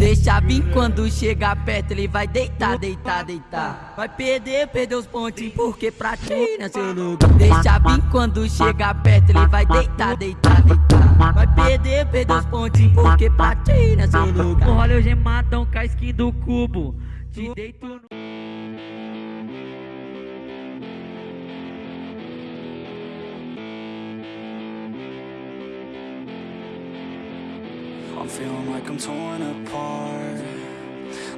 Deixa vir quando chegar perto, ele vai deitar, deitar, deitar. Vai perder, perder os pontinhos, porque pra ti, né, seu louco? Deixa vir quando chegar perto, ele vai deitar, deitar, deitar. Vai perder, perder os pontinhos, porque pra ti, né, seu? No rolê hoje matam com a skin do cubo. Te deito no. I'm feeling like I'm torn apart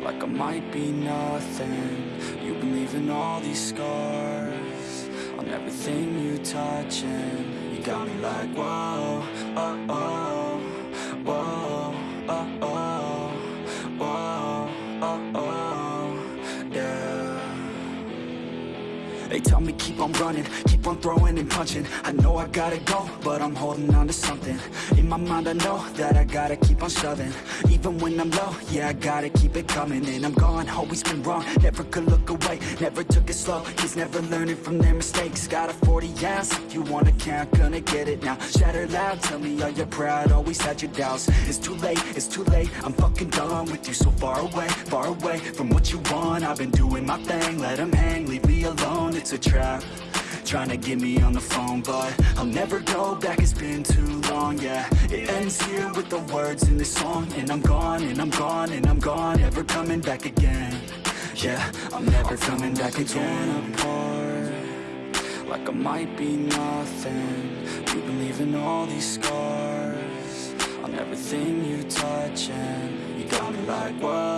Like I might be nothing. You've been leaving all these scars On everything you touch and You got me like whoa, oh, oh Whoa, oh, oh Whoa, uh, oh, They tell me keep on running, keep on throwing and punching. I know I gotta go, but I'm holding on to something. In my mind I know that I gotta keep on shoving. Even when I'm low, yeah I gotta keep it coming. And I'm gone, always been wrong, never could look away Never took it slow, kids never learning from their mistakes. Got a 40 ounce, if you wanna count, gonna get it now. Shatter loud, tell me are you proud, always had your doubts. It's too late, it's too late, I'm fucking done with you So far away, far away from what you want. I've been doing my thing, let hang, leave me alone It's a trap, trying to get me on the phone But I'll never go back, it's been too long, yeah. It ends here with the words in this song. And I'm gone, and I'm gone, and I'm gone. Ever coming back again. Yeah, I'm never coming back again. Apart, Like I might be nothing. You've been leaving all these scars On everything you touch And you got me like, whoa,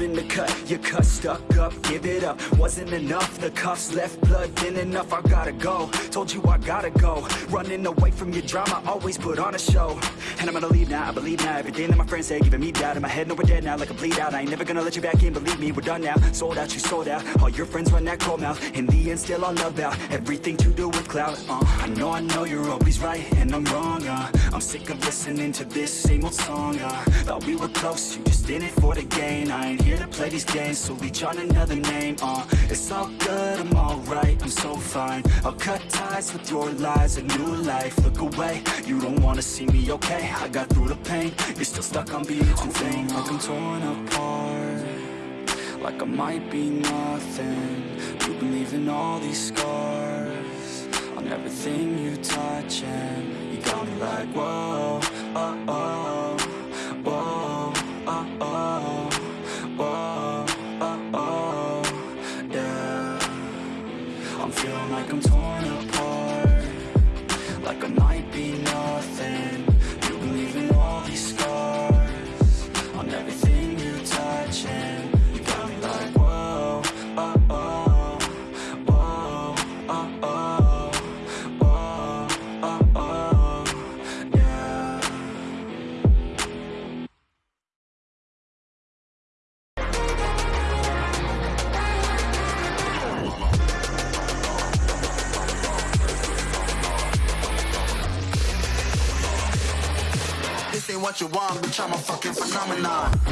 In the cut, you cut stuck up, give it up. Wasn't enough, the cuffs left blood thin enough. I gotta go, told you I gotta go. Running away from your drama, always put on a show. And I'm gonna leave now, I believe now. Everything that my friends say, giving me doubt. In my head, no we're dead now, like a bleed out. I ain't never gonna let you back in, believe me, we're done now. Sold out, you sold out, all your friends run that cold mouth. In the end, still all about everything to do with clout uh, I know, I know you're always right, and I'm wrong uh, I'm sick of listening to this same old song uh, Thought we were close, you just in it for the gain. I ain't here to play these games, so reach on another name uh, It's all good, I'm alright, I'm so fine. I'll cut ties with your lies, a new life. Look away, you don't wanna see me okay? I got through the pain, you're still stuck on being too vain. Like I'm torn apart like I might be nothing. You've been leaving all these scars On everything you touch and You got me like whoa, oh, like I'm torn apart what you want, bitch, I'm a fucking phenomenon